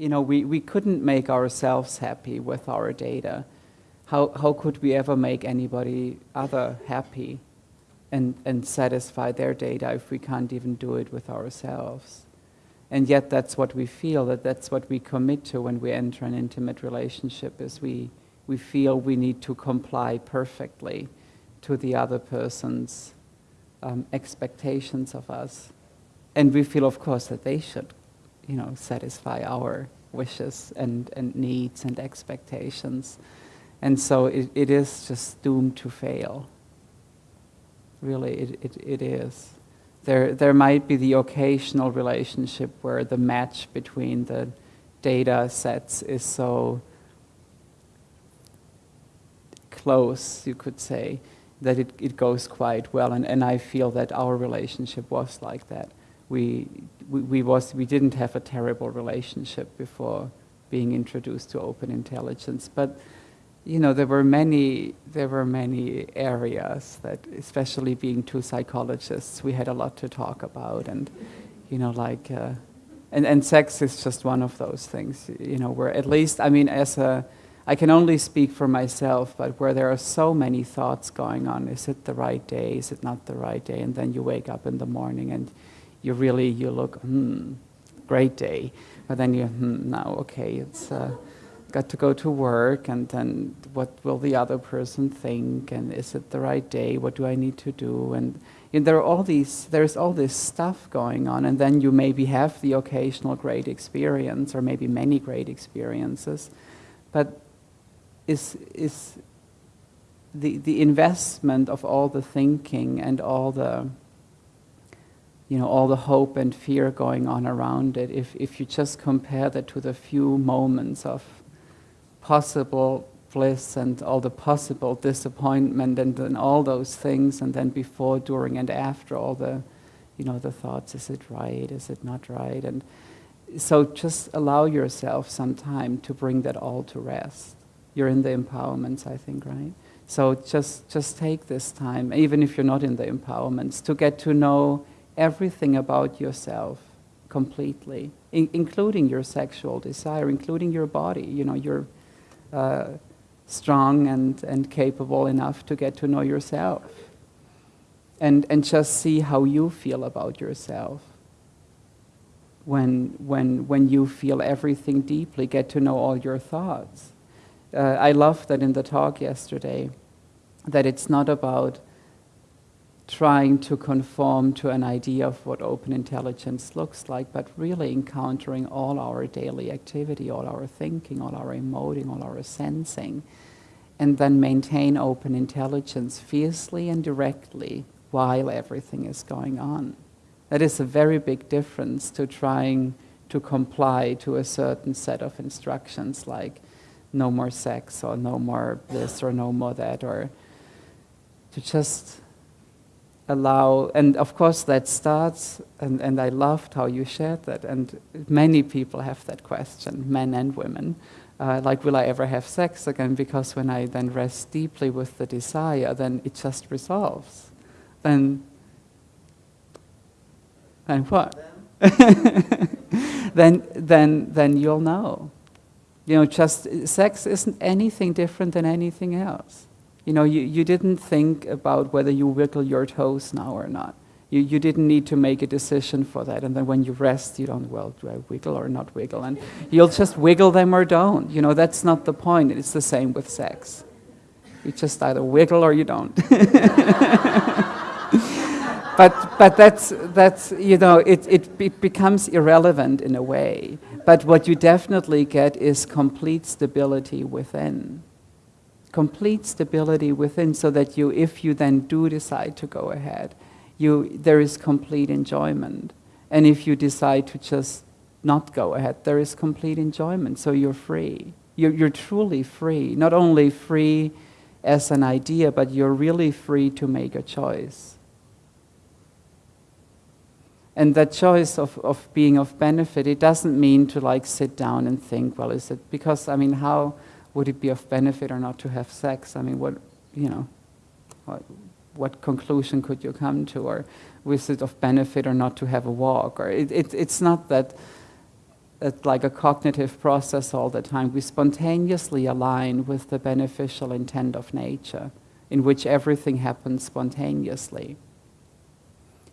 you know, we, we couldn't make ourselves happy with our data. How, how could we ever make anybody other happy and, and satisfy their data if we can't even do it with ourselves? And yet that's what we feel, that that's what we commit to when we enter an intimate relationship, is we, we feel we need to comply perfectly to the other person's um, expectations of us. And we feel, of course, that they should, you know, satisfy our wishes and, and needs and expectations. And so it, it is just doomed to fail. Really, it, it, it is. There, there might be the occasional relationship where the match between the data sets is so close, you could say, that it, it goes quite well. And, and I feel that our relationship was like that. We, we, we, was, we didn't have a terrible relationship before being introduced to open intelligence. But you know, there were many, there were many areas that, especially being two psychologists, we had a lot to talk about, and you know, like, uh, and and sex is just one of those things, you know, where at least, I mean, as a, I can only speak for myself, but where there are so many thoughts going on, is it the right day, is it not the right day, and then you wake up in the morning and you really, you look, hmm, great day, but then you, hmm, now, okay, it's. Uh, got to go to work and then what will the other person think? And is it the right day? What do i need to do? And you know, there are all these there's all this stuff going on and then you maybe have the occasional great experience or maybe many great experiences. But is is the the investment of all the thinking and all the you know all the hope and fear going on around it. If if you just compare that to the few moments of possible bliss and all the possible disappointment and then all those things and then before during and after all the you know the thoughts is it right is it not right? And so just allow yourself some time to bring that all to rest. You're in the empowerments i think right? So just just take this time even if you're not in the empowerments to get to know everything about yourself completely in, including your sexual desire including your body you know your uh, strong and, and capable enough to get to know yourself and, and just see how you feel about yourself. When, when, when you feel everything deeply, get to know all your thoughts. Uh, I love that in the talk yesterday, that it's not about trying to conform to an idea of what open intelligence looks like, but really encountering all our daily activity, all our thinking, all our emoting, all our sensing, and then maintain open intelligence fiercely and directly while everything is going on. That is a very big difference to trying to comply to a certain set of instructions like no more sex or no more this or no more that or to just allow, and of course that starts, and, and I loved how you shared that, and many people have that question, men and women. Uh, like, will I ever have sex again? Because when I then rest deeply with the desire, then it just resolves. Then, then what? then, then, then you'll know. You know, just sex isn't anything different than anything else. You know, you, you didn't think about whether you wiggle your toes now or not. You, you didn't need to make a decision for that. And then when you rest, you don't, well, do I wiggle or not wiggle? And you'll just wiggle them or don't. You know, that's not the point. It's the same with sex. You just either wiggle or you don't. but but that's, that's you know, it, it, it becomes irrelevant in a way. But what you definitely get is complete stability within complete stability within so that you, if you then do decide to go ahead, you, there is complete enjoyment. And if you decide to just not go ahead, there is complete enjoyment. So you're free. You're, you're truly free. Not only free as an idea, but you're really free to make a choice. And that choice of, of being of benefit, it doesn't mean to like sit down and think, well, is it, because I mean, how, would it be of benefit or not to have sex? I mean, what, you know, what, what conclusion could you come to? Or was it of benefit or not to have a walk? Or it, it, it's not that, a, like a cognitive process all the time. We spontaneously align with the beneficial intent of nature, in which everything happens spontaneously.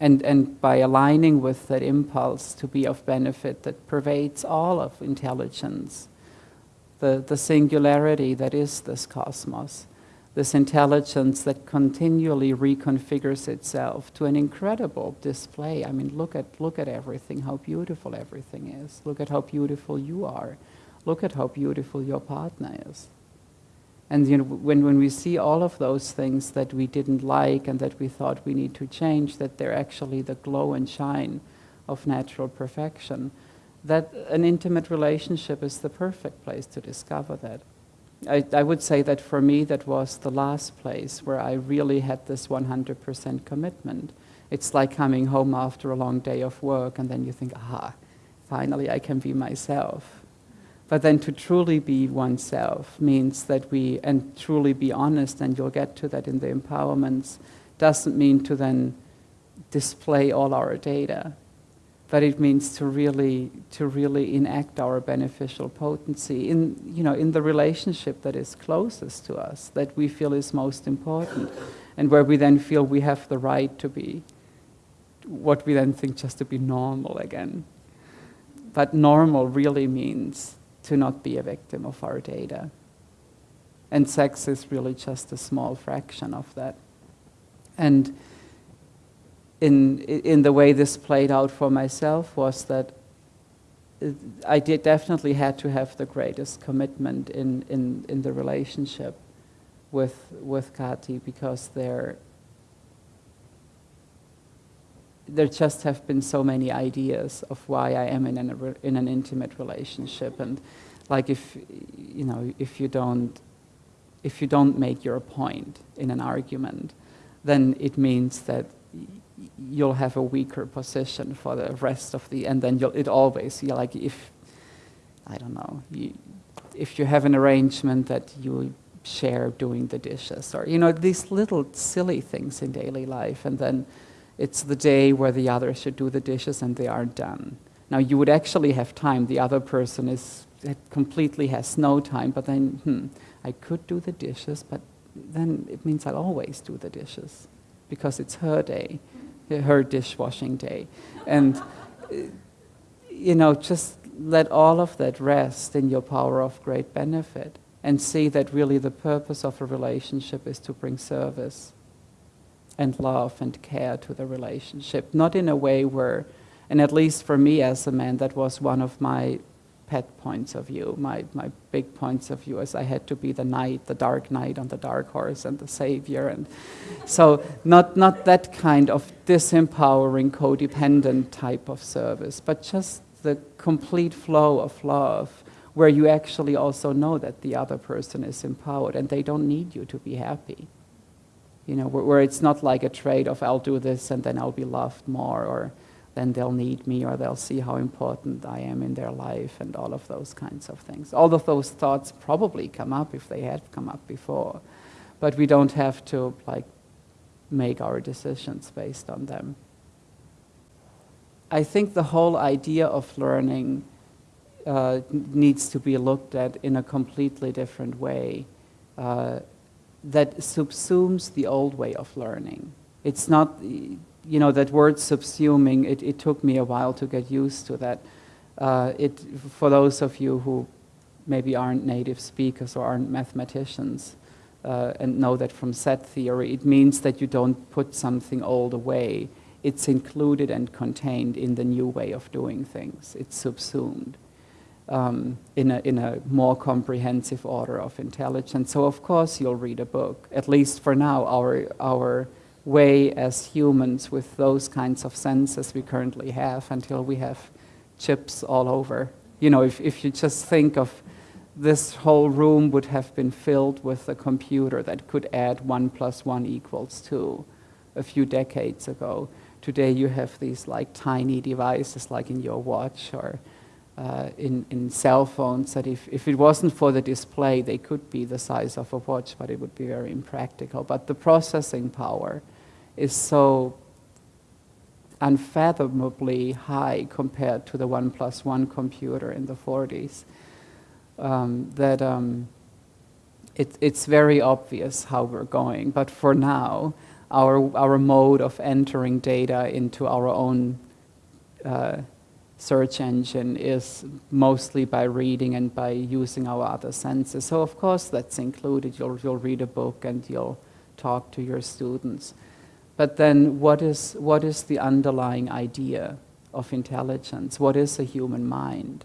And, and by aligning with that impulse to be of benefit that pervades all of intelligence, the, the singularity that is this cosmos, this intelligence that continually reconfigures itself to an incredible display. I mean, look at, look at everything, how beautiful everything is. Look at how beautiful you are. Look at how beautiful your partner is. And you know, when, when we see all of those things that we didn't like and that we thought we need to change, that they're actually the glow and shine of natural perfection, that an intimate relationship is the perfect place to discover that. I, I would say that for me, that was the last place where I really had this 100% commitment. It's like coming home after a long day of work, and then you think, ah, finally I can be myself. But then to truly be oneself means that we, and truly be honest, and you'll get to that in the empowerments, doesn't mean to then display all our data but it means to really to really enact our beneficial potency in you know in the relationship that is closest to us that we feel is most important and where we then feel we have the right to be what we then think just to be normal again. But normal really means to not be a victim of our data. And sex is really just a small fraction of that. And in, in the way this played out for myself was that I definitely had to have the greatest commitment in, in, in the relationship with, with Kati because there, there just have been so many ideas of why I am in an, in an intimate relationship. And like if, you know, if you don't, if you don't make your point in an argument, then it means that you'll have a weaker position for the rest of the, and then you'll, it always, you like if, I don't know, you, if you have an arrangement that you share doing the dishes, or, you know, these little silly things in daily life, and then it's the day where the other should do the dishes and they aren't done. Now you would actually have time, the other person is, completely has no time, but then, hmm, I could do the dishes, but then it means I'll always do the dishes because it's her day her dishwashing day. And, you know, just let all of that rest in your power of great benefit and see that really the purpose of a relationship is to bring service and love and care to the relationship. Not in a way where, and at least for me as a man, that was one of my pet points of view, my, my big points of view, as I had to be the knight, the dark knight on the dark horse and the savior. And so not, not that kind of disempowering, codependent type of service, but just the complete flow of love where you actually also know that the other person is empowered and they don't need you to be happy. You know, where, where it's not like a trade of I'll do this and then I'll be loved more or then they'll need me or they'll see how important I am in their life and all of those kinds of things. All of those thoughts probably come up if they had come up before, but we don't have to like make our decisions based on them. I think the whole idea of learning uh, needs to be looked at in a completely different way uh, that subsumes the old way of learning. It's not you know, that word subsuming, it, it took me a while to get used to that. Uh, it, for those of you who maybe aren't native speakers or aren't mathematicians uh, and know that from set theory, it means that you don't put something old away. It's included and contained in the new way of doing things. It's subsumed um, in, a, in a more comprehensive order of intelligence. So of course you'll read a book. At least for now, our, our way as humans with those kinds of senses we currently have until we have chips all over. You know, if, if you just think of this whole room would have been filled with a computer that could add one plus one equals two a few decades ago. Today you have these like tiny devices like in your watch or uh, in, in cell phones that if, if it wasn't for the display, they could be the size of a watch, but it would be very impractical. But the processing power is so unfathomably high compared to the one plus one computer in the 40s. Um, that um, it, it's very obvious how we're going, but for now, our, our mode of entering data into our own uh, search engine is mostly by reading and by using our other senses. So of course that's included. You'll, you'll read a book and you'll talk to your students. But then what is, what is the underlying idea of intelligence? What is a human mind?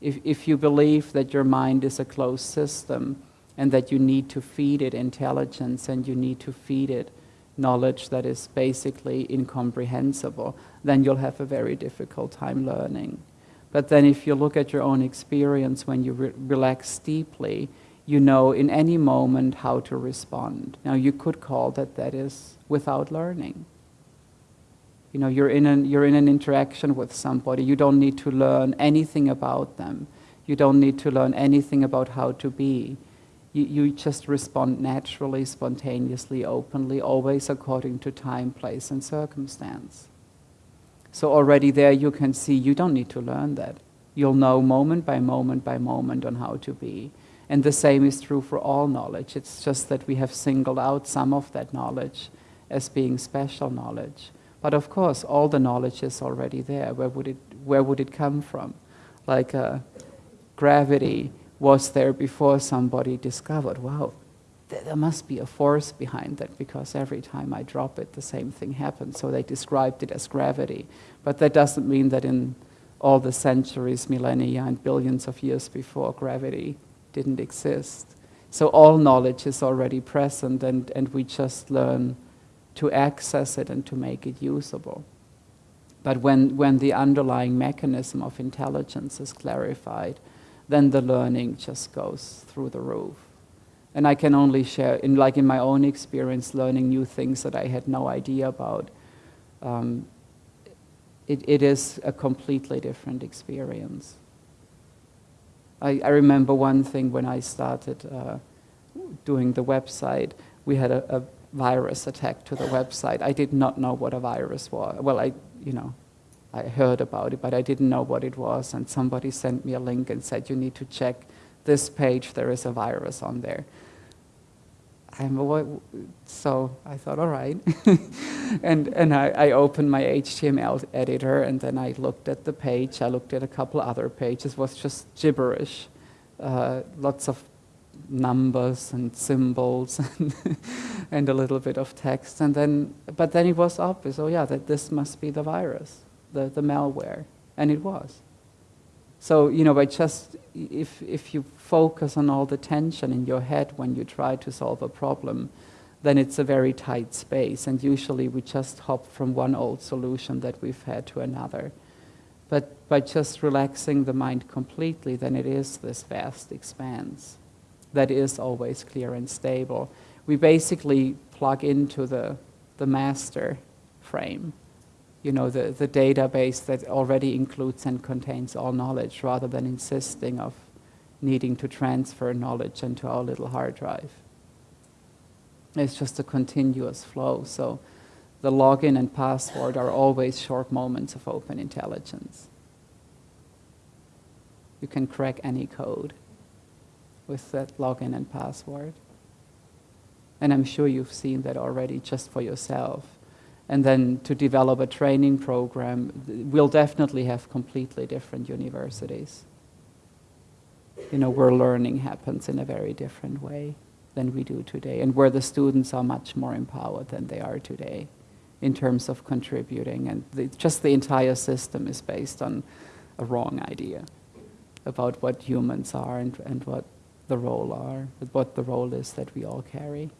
If, if you believe that your mind is a closed system and that you need to feed it intelligence and you need to feed it knowledge that is basically incomprehensible, then you'll have a very difficult time learning. But then if you look at your own experience when you re relax deeply, you know in any moment how to respond. Now you could call that that is without learning. You know, you're in, an, you're in an interaction with somebody. You don't need to learn anything about them. You don't need to learn anything about how to be you, you just respond naturally, spontaneously, openly, always according to time, place, and circumstance. So already there you can see you don't need to learn that. You'll know moment by moment by moment on how to be. And the same is true for all knowledge. It's just that we have singled out some of that knowledge as being special knowledge. But of course, all the knowledge is already there. Where would it, where would it come from? Like uh, gravity was there before somebody discovered, wow, there must be a force behind that because every time I drop it, the same thing happens. So they described it as gravity. But that doesn't mean that in all the centuries, millennia, and billions of years before, gravity didn't exist. So all knowledge is already present, and, and we just learn to access it and to make it usable. But when, when the underlying mechanism of intelligence is clarified, then the learning just goes through the roof. And I can only share, in, like in my own experience, learning new things that I had no idea about. Um, it, it is a completely different experience. I, I remember one thing when I started uh, doing the website, we had a, a virus attack to the website. I did not know what a virus was. Well, I, you know, I heard about it, but I didn't know what it was. And somebody sent me a link and said, you need to check this page, there is a virus on there. I'm, so I thought, all right. and and I, I, opened my HTML editor and then I looked at the page. I looked at a couple other pages. It was just gibberish. Uh, lots of numbers and symbols and, and a little bit of text. And then, but then it was obvious, oh yeah, that this must be the virus the, the malware, and it was. So, you know, by just, if, if you focus on all the tension in your head when you try to solve a problem, then it's a very tight space, and usually we just hop from one old solution that we've had to another. But by just relaxing the mind completely, then it is this vast expanse that is always clear and stable. We basically plug into the, the master frame you know, the, the database that already includes and contains all knowledge rather than insisting of needing to transfer knowledge into our little hard drive. It's just a continuous flow. So the login and password are always short moments of open intelligence. You can crack any code with that login and password. And I'm sure you've seen that already just for yourself and then to develop a training program, we'll definitely have completely different universities. You know, where learning happens in a very different way than we do today, and where the students are much more empowered than they are today in terms of contributing. And the, just the entire system is based on a wrong idea about what humans are and, and what the role are, what the role is that we all carry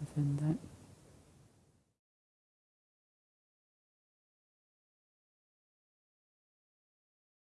within that.